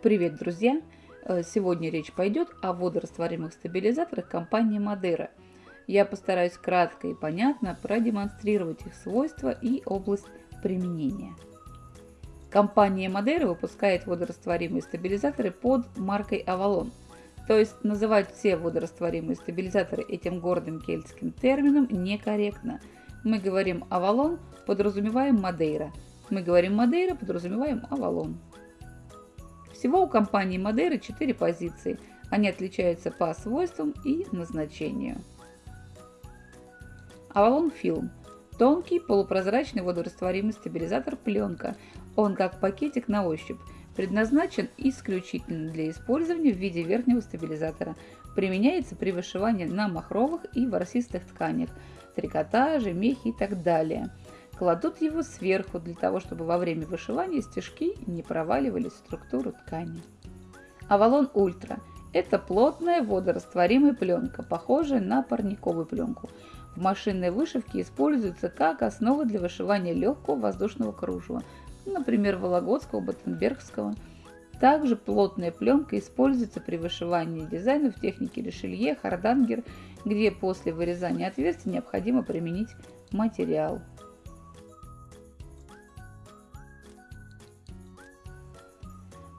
Привет, друзья! Э, сегодня речь пойдет о водорастворимых стабилизаторах компании Мадера. Я постараюсь кратко и понятно продемонстрировать их свойства и область применения. Компания Мадера выпускает водорастворимые стабилизаторы под маркой Avalon. То есть называть все водорастворимые стабилизаторы этим гордым кельтским термином некорректно. Мы говорим Avalon, подразумеваем Мадейра. Мы говорим Мадейра, подразумеваем Avalon. Всего у компании Мадеры 4 позиции. Они отличаются по свойствам и назначению. Avalon Film – тонкий полупрозрачный водорастворимый стабилизатор пленка. Он как пакетик на ощупь. Предназначен исключительно для использования в виде верхнего стабилизатора. Применяется при вышивании на махровых и ворсистых тканях, трикотаже, мехе и так далее – Кладут его сверху для того, чтобы во время вышивания стежки не проваливались в структуру ткани. Avalon Ultra – это плотная водорастворимая пленка, похожая на парниковую пленку. В машинной вышивке используется как основа для вышивания легкого воздушного кружева, например, вологодского, батенбергского. Также плотная пленка используется при вышивании дизайнов в технике решелье, хардангер, где после вырезания отверстий необходимо применить материал.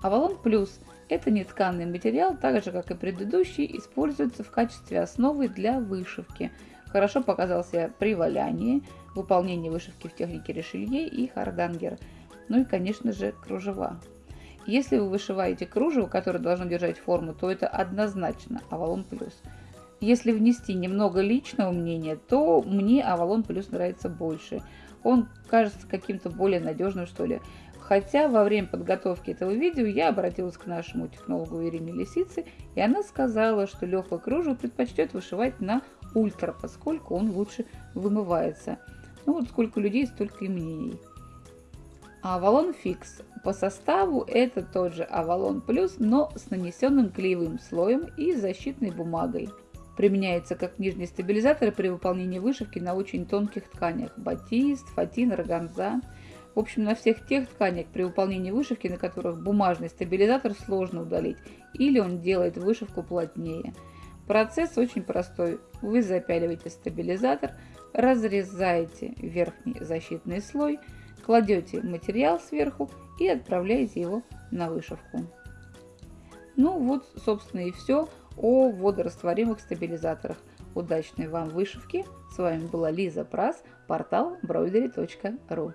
Avalon Plus – это нетканый материал, так же как и предыдущий, используется в качестве основы для вышивки. Хорошо показался при валянии, выполнении вышивки в технике решелье и хардангер. Ну и, конечно же, кружева. Если вы вышиваете кружево, которое должно держать форму, то это однозначно Avalon Plus. Если внести немного личного мнения, то мне Авалон Плюс нравится больше. Он кажется каким-то более надежным, что ли. Хотя во время подготовки этого видео я обратилась к нашему технологу Ирине Лисице, и она сказала, что легкое кружево предпочтет вышивать на ультра, поскольку он лучше вымывается. Ну вот сколько людей, столько и мнений. Авалон Фикс. По составу это тот же Авалон Плюс, но с нанесенным клеевым слоем и защитной бумагой. Применяется как нижний стабилизатор при выполнении вышивки на очень тонких тканях – батист, фатин, органза – в общем, на всех тех тканях, при выполнении вышивки, на которых бумажный стабилизатор сложно удалить, или он делает вышивку плотнее. Процесс очень простой. Вы запяливаете стабилизатор, разрезаете верхний защитный слой, кладете материал сверху и отправляете его на вышивку. Ну вот, собственно, и все о водорастворимых стабилизаторах. Удачной вам вышивки! С вами была Лиза Прас, портал broidery.ru.